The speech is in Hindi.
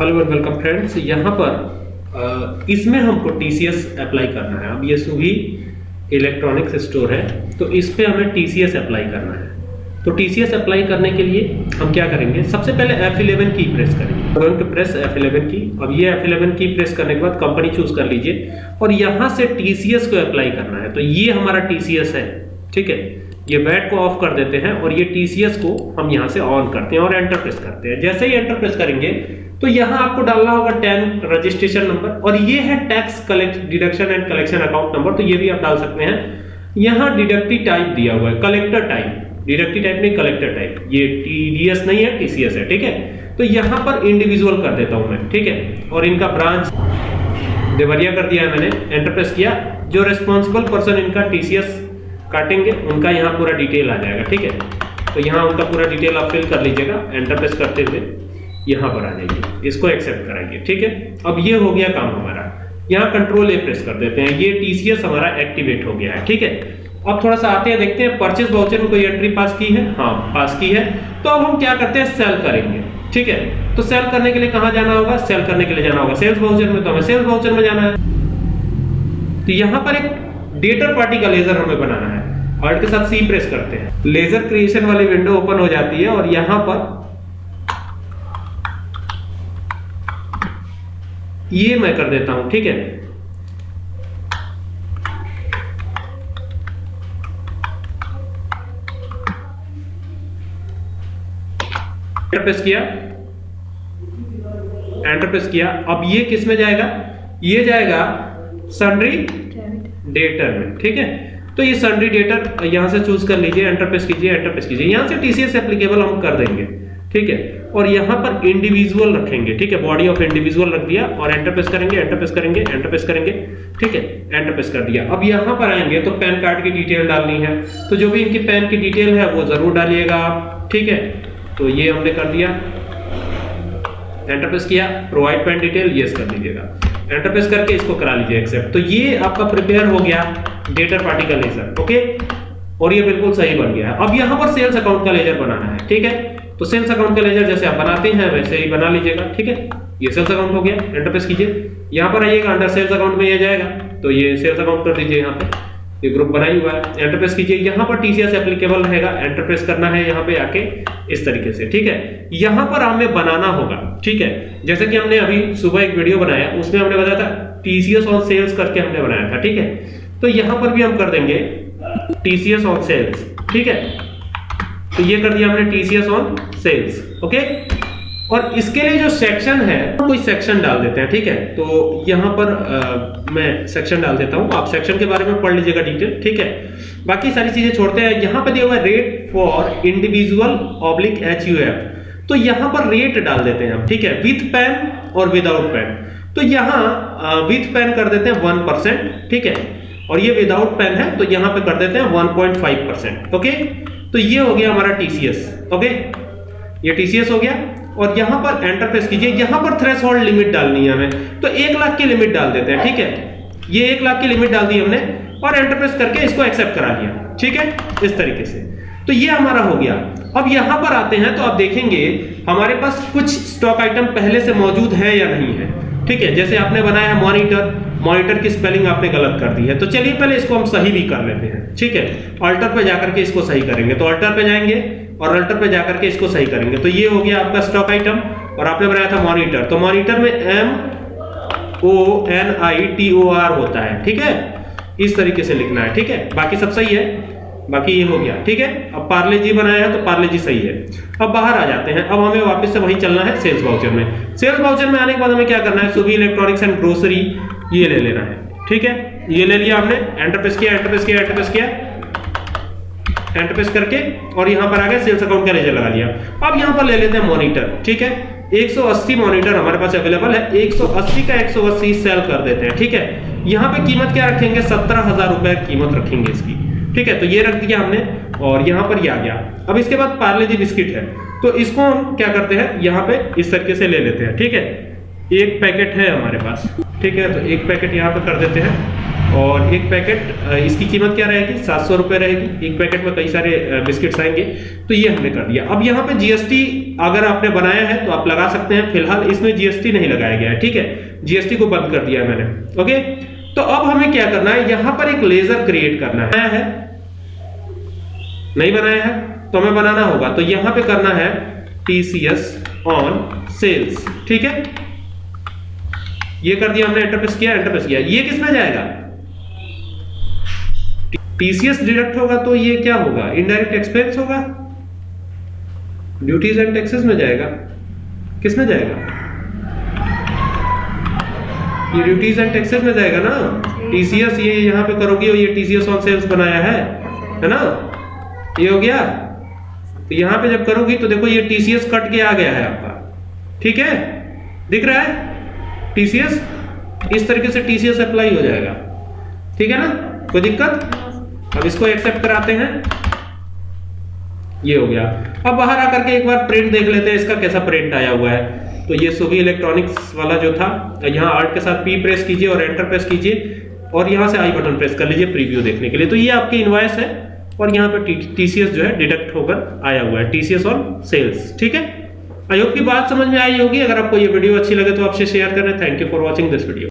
हेलो एंड वेलकम फ्रेंड्स यहाँ पर इसमें हमको टीसीएस अप्लाई करना है। अब ये सुभी इलेक्ट्रॉनिक्स स्टोर है तो इस पे हमें टीसीएस अप्लाई करना है। तो टीसीएस अप्लाई करने के लिए हम क्या करेंगे? सबसे पहले F11 की प्रेस करेंगे। गोइंग टू प्रेस F11 की। अब ये F11 की प्रेस करने के बाद कंपनी चूज़ कर लीजिए। और यहाँ से टीसीएस को अप्लाई करना है। तो ये हमारा टीसीएस है। ठीक है? ये वैट को ऑफ़ कर देते हैं और ये टीसीएस को हम यहाँ से ऑन करते हैं और एंटर प्रेस करते हैं। जैसे ही एंटर प्रेस करेंगे तो यहाँ आपको डालना होगा टेन रजिस्ट्रेशन नंबर और ये है tax collect deduction and collection account number तो ये भी आप डाल सकते हैं। यहाँ डिडक्टिव टाइप दिया हुआ है कलेक्टर टाइप डिडक्टिव टाइप नहीं कलेक्टर टाइप ये टीडीएस नहीं है टीसीएस है, ठीक है? तो यहाँ पर इंडिविजुअल कर देता हूँ मैं, ठीक है? और इनका ब्रांच देवरिया कर दिया है मैंने एंटर प्रेस किया। जो रिस्पॉन्सिबल पर्सन इनका टीसीएस काटेंगे, उनका यहाँ पूरा डिटेल आ जाएगा, ठीक है? तो यहाँ उनका पूरा डिटेल आप फिल कर लीजिएगा एंटर प्रेस करते हुए यहाँ पर आ जाइए, इसको एक्सेप्ट कराइए, ठीक है? अब ये हो गया काम हमारा। यहाँ कंट्रोल ए प्रेस कर देते हैं, ये टीसीएस हमारा एक्टिवेट हो गया है, ठीक है? अब थोड़ा सा आते हैं, देखते हैं परचेज वाउचर में कोई एंट्री पास की है? हाँ पास की है। तो अब हम क्या करते हैं? सेल करेंगे, ठीक है? तो सेल करने के लिए कहाँ जाना होगा? सेल करने के लिए जाना होगा। सेल्स वाउचर में तो हमें सेल्स वाउचर में जाना है। तो यहाँ पर एक डेटर पार्टी का लेजर हमें बनाना है। और के साथ सी प्रेस करते हैं। लेजर क्रिएशन वाली विंडो ओपन हो जाती है और यहाँ पर ये मैं कर देता हूँ, ठीक है? एंटरप्रेस किया। एंटरप्रेस किया। अब ये किसमें जाएगा? ये जाएगा सन्ड्री डेटर में, ठीक है? तो ये सन्ड्री डेटर यहाँ से चूज़ कर लीजिए एंटर प्रेस कीजिए एंटर प्रेस कीजिए। यहाँ से टीसीएस एप्लीकेबल हम कर देंगे, ठीक है? और यहाँ पर इंडिविजुअल रखेंगे, ठीक है? बॉडी ऑफ़ इंडिविजुअल रख दिया और एंटर प्रेस करेंगे एंटर प्रेस करेंगे एंटर प्रेस करेंगे, ठीक है? एंटर प्रेस कर दिया। अब यहाँ पर आएँगे तो पैन कार्ड की डिटेल डालनी है। तो जो भी इनकी पैन की डिटेल है, वो ज़रूर डालिएगा आप, ठीक है? तो ये हमने कर दिया। एंटर प्रेस किया प्रोवाइड पैन डिटेल यस कर दीजिएगा। एंटर प्रेस करके इसको करा लीजिए एक्सेप्ट तो ये आपका प्रिपेयर हो गया डेटर पार्टी का लेजर ओके और ये बिल्कुल सही बन गया। अब यहाँ पर सेल्स अकाउंट का लेजर बनाना है, ठीक है? तो सेल्स अकाउंट का लेजर जैसे आप बनाते हैं, वैसे ही बना लीजिएगा, ठीक है? ये सेल्स अकाउंट हो गया एंटर प्रेस कीजिए। यहाँ पर आइएगा अंडर सेल्स अकाउंट में ये जाएगा तो ये सेल्स अकाउंट कर दीजिए यहाँ पे। ये ग्रुप बनाई हुआ है एंटर प्रेस कीजिए। यहाँ पर टीसीएस एप्लीकेबल रहेगा एंटर प्रेस करना है यहाँ पे आके, इस तरीके से, ठीक है? यहाँ पर हमें बनाना होगा ठीक है? जैसे कि हमने अभी सुबह एक वीडियो बनाया उसमें हमने बताया था टीसीएस ऑन सेल्स करके हमने बनाया था ठीक है? तो यहाँ पर भी हम कर देंगे टीसीएस ऑन सेल्स ठीक है? तो ये कर दिया हमने टीसीएस ऑन सेल्स ओके और इसके लिए जो सेक्शन है कोई सेक्शन डाल देते हैं ठीक है? तो यहाँ पर आ, मैं सेक्शन डाल देता हूँ आप सेक्शन के बारे में पढ़ लीजिएगा डिटेल ठीक है? बाकी सारी चीज़ें छोड़ते हैं यहाँ पर दिया हुआ rate for individual oblique H U F तो यहाँ पर रेट डाल देते हैं हम, ठीक है? विथ पेन और विदाउट पेन तो यहाँ विथ पेन कर देते हैं वन परसेंट ठीक है? और ये विदाउट पेन है तो यहाँ पे कर देते हैं 1.5 परसेंट ओके तो ये हो गया हमारा टीसीएस ओके ये टीसीएस हो गया। और यहाँ पर एंटर प्रेस कीजिए, यहाँ पर थ्रेशोल्ड लिमिट डालनी है हमें। तो एक लाख की लिमिट डाल देते हैं, ठीक है? ये एक लाख की लिमिट डाल दी हमने और एंटर प्रेस करके इसको एक्सेप्ट करा लिया ठीक है? इस तरीके से। तो ये हमारा हो गया। अब यहाँ पर आते हैं तो आप देखेंगे, हमारे पास कुछ स्टॉक आइटम पहले से मौजूद है या नहीं है। ठीक है, जैसे आपने बनाया है मॉनिटर मॉनिटर की स्पेलिंग आपने गलत कर दी है। तो चलिए पहले इसको हम सही भी कर लेते हैं। ठीक है अल्टर पे जाकर के इसको सही करेंगे। तो अल्टर पे जाएँगे और अल्टर पे जाकर के इसको सही करेंगे। तो ये हो गया आपका स्टॉक आइटम और आपने बनाया था मॉनिटर तो मॉनिटर में M O N I T O R होता है। ठीक है, इस तरीके से लिखना है। ठीक है, बाकी सब सही है? बाकी ये हो गया, ठीक है? अब पार्ले जी बनाया है तो पार्ले जी सही है। अब बाहर आ जाते हैं। अब हमें वापस से वही चलना है सेल्स वाउचर में। सेल्स वाउचर में आने के बाद हमें क्या करना है? सुबह इलेक्ट्रॉनिक्स एंड ग्रोसरी ये ले लेना है, ठीक है? ये ले लिया हमने एंटर प्रेस किया एंटर प्रेस किया एंटर प्रेस किया। एंटर प्रेस करके और यहाँ पर आ गया सेल्स अकाउंट का रेजर लगा लिया। अब यहाँ पर ले लेते हैं मॉनिटर ठीक है? 180 मॉनिटर हमारे पास अवेलेबल है। 180 का 180 सेल कर देते हैं, ठीक है? यहाँ पे कीमत क्या रखेंगे? सत्रह हज़ार रुपए कीमत रखेंगे इसकी। ठीक है तो ये रख दिया हमने और यहाँ पर ये आ गया। अब इसके बाद पार्ले जी बिस्किट है तो इसको हम क्या करते हैं, यहाँ पे इस तरीके से ले लेते हैं, ठीक है? एक पैकेट है हमारे पास, ठीक है तो एक पैकेट यहाँ पे कर देते हैं और एक पैकेट इसकी कीमत क्या रहेगी? सात सौ रुपये रहेगी। एक पैकेट में कई सारे बिस्किट्स आएँगे तो ये हमने कर दिया। अब यहाँ पे जीएसटी अगर आपने बनाया है तो आप लगा सकते हैं, फ़िलहाल इसमें जीएसटी नहीं लगाया गया है, ठीक है? जीएसटी को बंद कर दिया है मैंने, ओके? तो अब हमें क्या करना है? यहाँ पर एक लेजर क्रिएट करना है। है? नहीं बनाया है? तो हमें बनाना होगा। तो यहाँ पे करना है टीसीएस ऑन सेल्स ठीक है? ये कर दिया हमने एंटर किया एंटर किया। ये किसमें जाएगा? टीसीएस डिडक्ट होगा तो ये क्या होगा? इनडायरेक्ट एक्सपेंस होगा। ड्यूटीज़ एंड टैक्सेस में जाएगा। किसमें जाएगा? ये ड्यूटीज़ एंड टैक्सेस में जाएगा ना? टीसीएस ये यहाँ पे करोगे और ये टीसीएस ऑन सेल्स बनाया है है ना? ये हो गया? तो यहाँ पे जब करोगी तो देखो ये टीसीएस कट के आ गया है आपका। ठीक है? दिख रहा है? टीसीएस इस तरीके से टीसीएस अप्लाई हो जाएगा। ठीक है ना? कोई दिक्कत? अब इसको एक्सेप्ट कराते हैं। ये हो गया। अब बाहर आकर के एक बार प्रिंट देख लेते हैं, इसका कैसा प्रिंट आया हुआ है। तो ये सुबी इलेक्ट्रॉनिक्स वाला जो था यहाँ आर्ट के साथ पी प्रेस कीजिए और एंटर प्रेस कीजिए और यहाँ से आई बटन प्रेस कर लीजिए प्रीव्यू देखने के लिए। तो ये आपकी इन्वाइस है और यहाँ पे टीसीएस जो है डिडक्ट होकर आया हुआ है टीसीएस और सेल्स ठीक है? आई होप की बात समझ में आई होगी। अगर आपको ये वीडियो अच्छी लगे तो आपसे शेयर करें। Thank you for watching this video